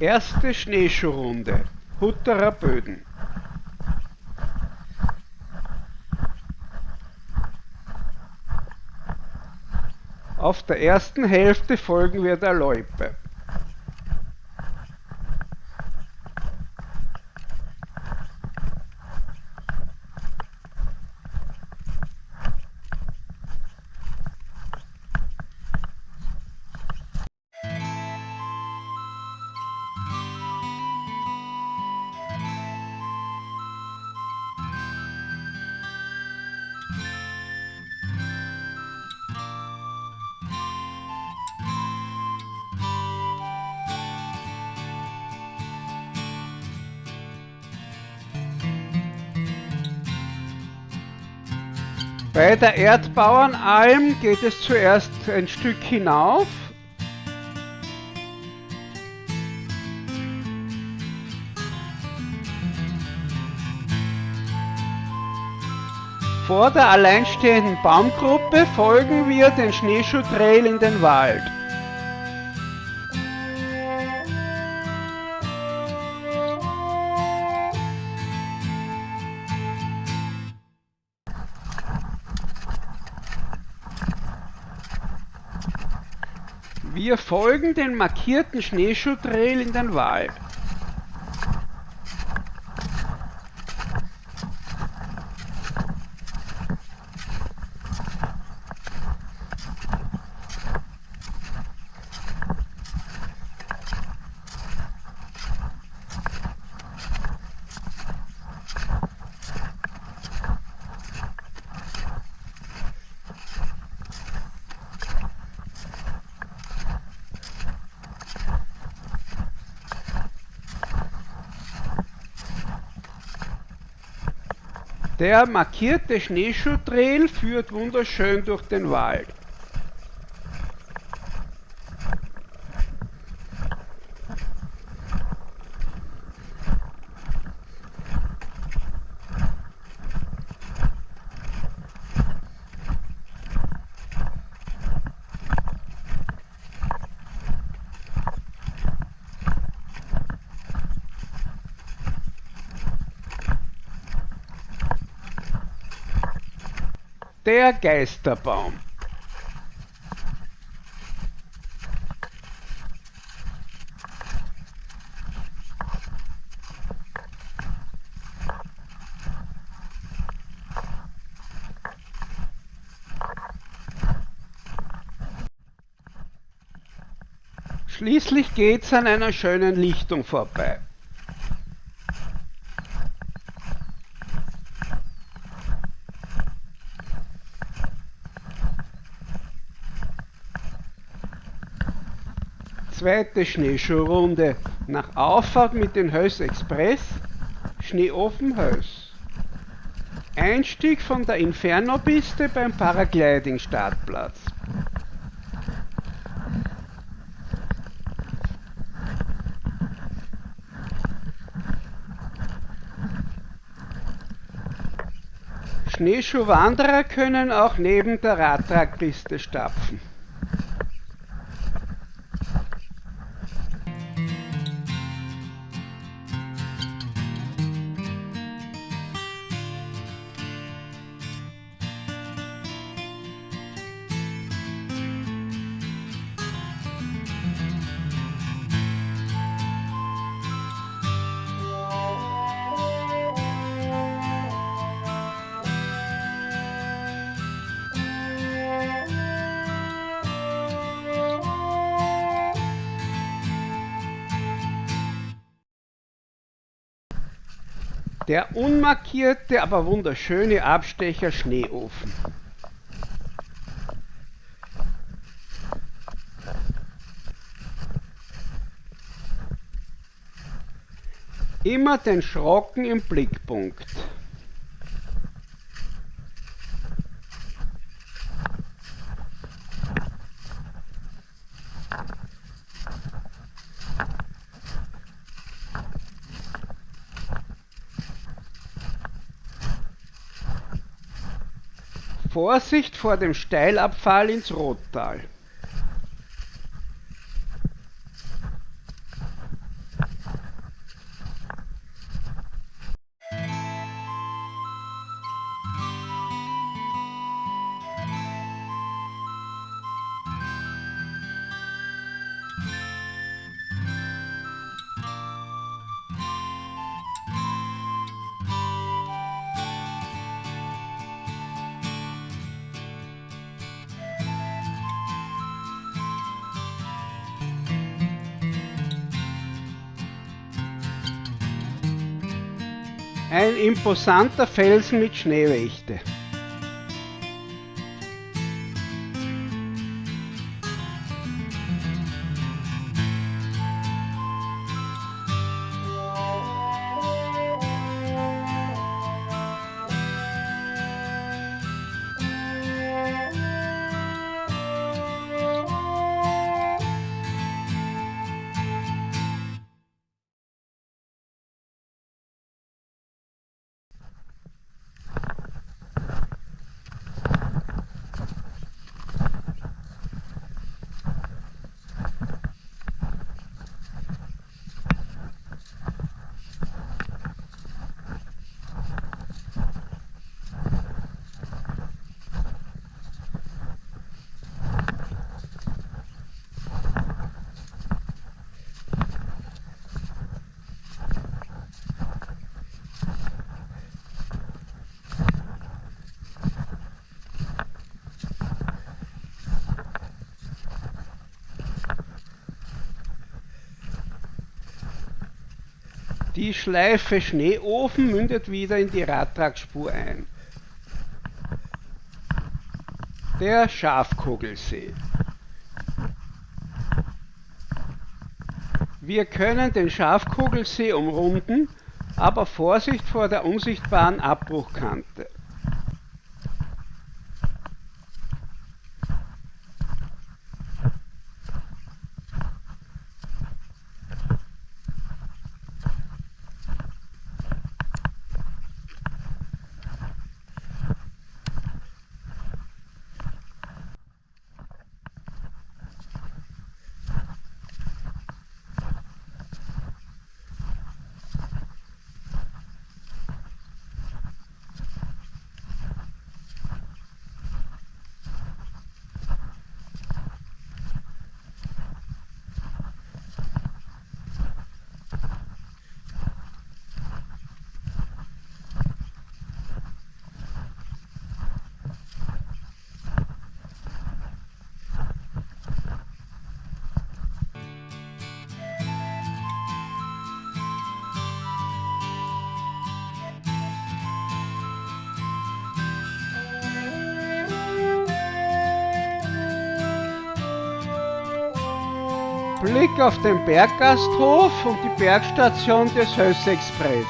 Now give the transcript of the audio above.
Erste Schneeschuhrunde. Hutterer Böden. Auf der ersten Hälfte folgen wir der Loipe. Bei der Erdbauernalm geht es zuerst ein Stück hinauf. Vor der alleinstehenden Baumgruppe folgen wir den Schneeschuhtrail in den Wald. Wir folgen den markierten Schneeschuhtrail in den Wald. Der markierte Schneeschuhtrail führt wunderschön durch den Wald. Der Geisterbaum. Schließlich geht's an einer schönen Lichtung vorbei. Zweite Schneeschuhrunde nach Auffahrt mit dem Höss Express, Schneeofen Höss. Einstieg von der Inferno-Piste beim Paragliding-Startplatz. Schneeschuhwanderer können auch neben der Radtragpiste stapfen. Der unmarkierte, aber wunderschöne Abstecher Schneeofen. Immer den Schrocken im Blickpunkt. Vorsicht vor dem Steilabfall ins Rottal. Ein imposanter Felsen mit Schneewächte. Die Schleife Schneeofen mündet wieder in die Radtragspur ein. Der Schafkogelsee. Wir können den Schafkogelsee umrunden, aber Vorsicht vor der unsichtbaren Abbruchkante. Blick auf den Berggasthof und die Bergstation des Höss Express.